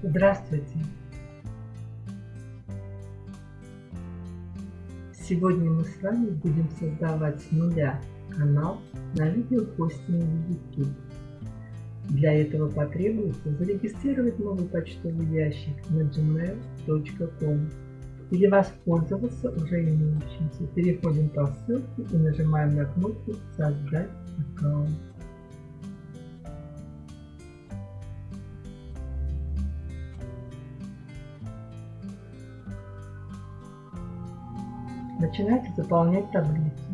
Здравствуйте! Сегодня мы с вами будем создавать с нуля канал на видеохостинге YouTube. Для этого потребуется зарегистрировать новый почтовый ящик на gmail.com или воспользоваться уже имеющимся. Переходим по ссылке и нажимаем на кнопку «Создать аккаунт». Начинайте заполнять таблицу.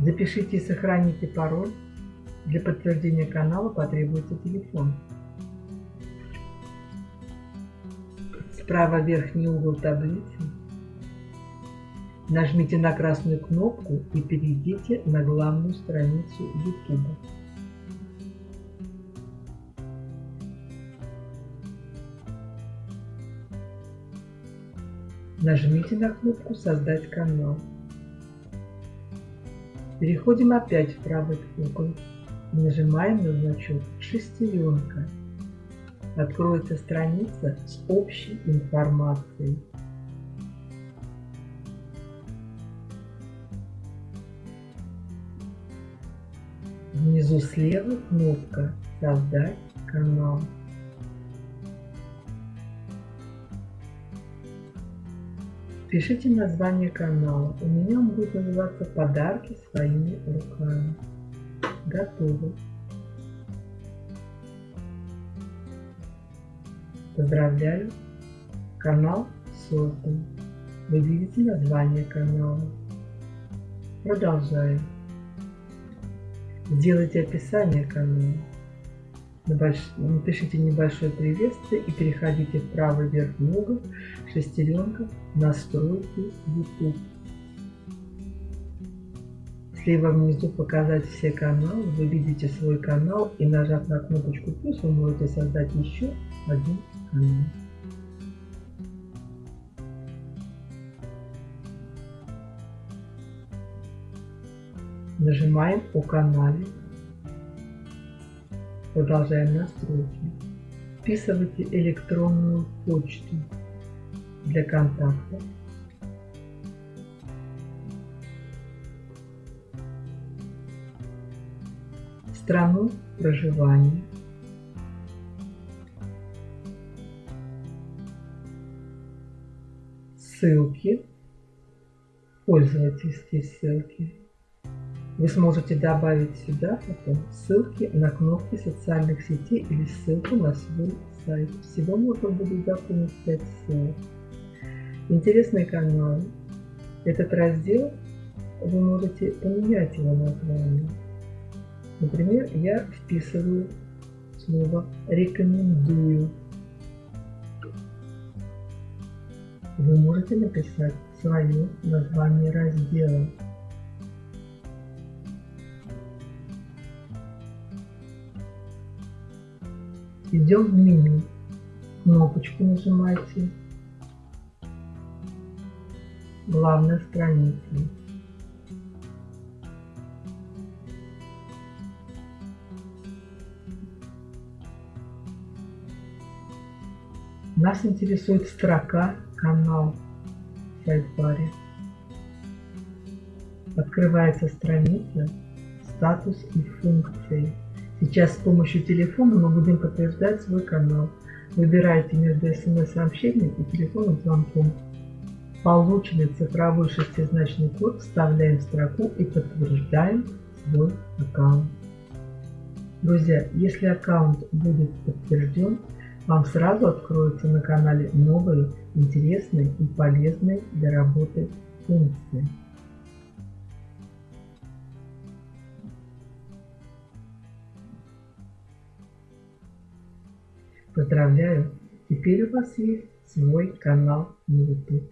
Запишите и сохраните пароль. Для подтверждения канала потребуется телефон. Справа верхний угол таблицы нажмите на красную кнопку и перейдите на главную страницу YouTube. Нажмите на кнопку «Создать канал». Переходим опять в правый угол и нажимаем на значок «Шестеренка». Откроется страница с общей информацией. Внизу слева кнопка «Создать канал». Пишите название канала. У меня он будет называться «Подарки своими руками». Готово. Поздравляю! Канал создан. Вы видите название канала. Продолжаем. Сделайте описание канала. Напишите небольшое приветствие и переходите в правый верхний угол, шестеренка, настройки YouTube. Слева внизу показать все каналы, вы видите свой канал и нажав на кнопочку плюс вы можете создать еще один канал. Нажимаем о канале Продолжаем настройки. Вписывайте электронную почту для контакта. Страну проживания. Ссылки. Пользовательские ссылки. Вы сможете добавить сюда потом ссылки на кнопки социальных сетей или ссылку на свой сайт. Всего можно будет заполнить 5 ссылок. Интересные каналы. Этот раздел вы можете поменять его название. Например, я вписываю слово «рекомендую». Вы можете написать свое название раздела. Идем в меню. Кнопочку нажимайте. Главная страница. Нас интересует строка «Канал» в сайт-баре. Открывается страница «Статус и функции». Сейчас с помощью телефона мы будем подтверждать свой канал. Выбирайте между смс-сообщением и телефонным звонком. Полученный цифровой шестизначный код вставляем в строку и подтверждаем свой аккаунт. Друзья, если аккаунт будет подтвержден, вам сразу откроются на канале новые, интересные и полезные для работы функции. Поздравляю! Теперь у вас есть свой канал на YouTube.